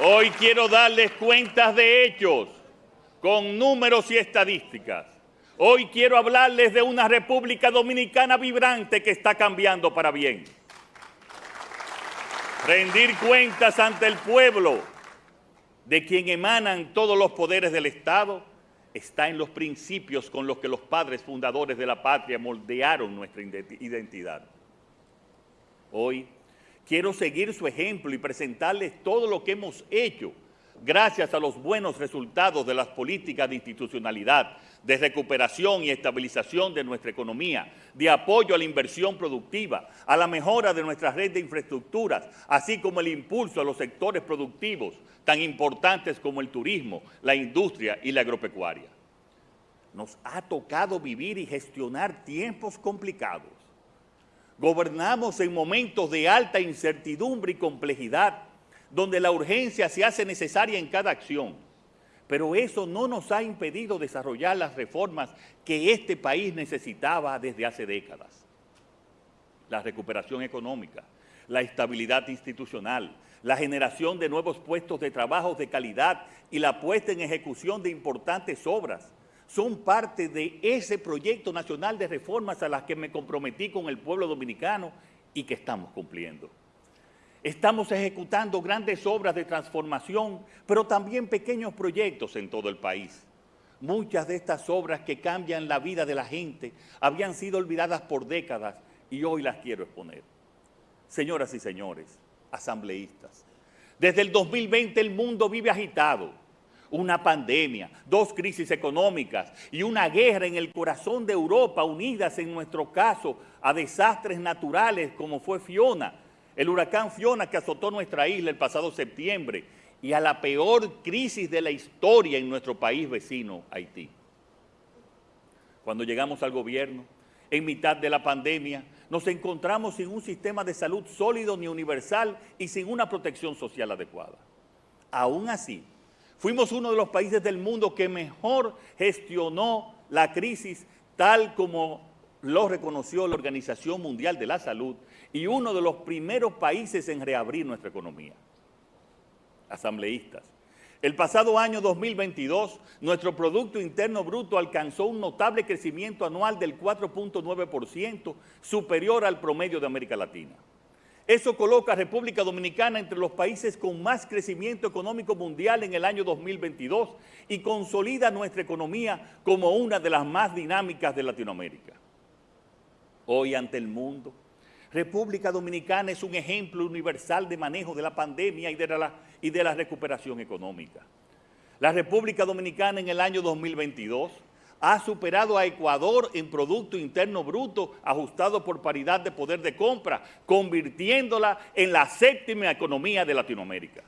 Hoy quiero darles cuentas de hechos, con números y estadísticas. Hoy quiero hablarles de una República Dominicana vibrante que está cambiando para bien. Rendir cuentas ante el pueblo, de quien emanan todos los poderes del Estado, está en los principios con los que los padres fundadores de la patria moldearon nuestra identidad. Hoy quiero seguir su ejemplo y presentarles todo lo que hemos hecho gracias a los buenos resultados de las políticas de institucionalidad, de recuperación y estabilización de nuestra economía, de apoyo a la inversión productiva, a la mejora de nuestra red de infraestructuras, así como el impulso a los sectores productivos tan importantes como el turismo, la industria y la agropecuaria. Nos ha tocado vivir y gestionar tiempos complicados Gobernamos en momentos de alta incertidumbre y complejidad, donde la urgencia se hace necesaria en cada acción. Pero eso no nos ha impedido desarrollar las reformas que este país necesitaba desde hace décadas. La recuperación económica, la estabilidad institucional, la generación de nuevos puestos de trabajo de calidad y la puesta en ejecución de importantes obras son parte de ese proyecto nacional de reformas a las que me comprometí con el pueblo dominicano y que estamos cumpliendo. Estamos ejecutando grandes obras de transformación, pero también pequeños proyectos en todo el país. Muchas de estas obras que cambian la vida de la gente habían sido olvidadas por décadas y hoy las quiero exponer. Señoras y señores, asambleístas, desde el 2020 el mundo vive agitado, una pandemia, dos crisis económicas y una guerra en el corazón de Europa unidas en nuestro caso a desastres naturales como fue Fiona, el huracán Fiona que azotó nuestra isla el pasado septiembre y a la peor crisis de la historia en nuestro país vecino, Haití. Cuando llegamos al gobierno, en mitad de la pandemia, nos encontramos sin un sistema de salud sólido ni universal y sin una protección social adecuada. Aún así, Fuimos uno de los países del mundo que mejor gestionó la crisis tal como lo reconoció la Organización Mundial de la Salud y uno de los primeros países en reabrir nuestra economía. Asambleístas, el pasado año 2022, nuestro Producto Interno Bruto alcanzó un notable crecimiento anual del 4.9%, superior al promedio de América Latina. Eso coloca a República Dominicana entre los países con más crecimiento económico mundial en el año 2022 y consolida nuestra economía como una de las más dinámicas de Latinoamérica. Hoy ante el mundo, República Dominicana es un ejemplo universal de manejo de la pandemia y de la, y de la recuperación económica. La República Dominicana en el año 2022 ha superado a Ecuador en Producto Interno Bruto ajustado por paridad de poder de compra, convirtiéndola en la séptima economía de Latinoamérica.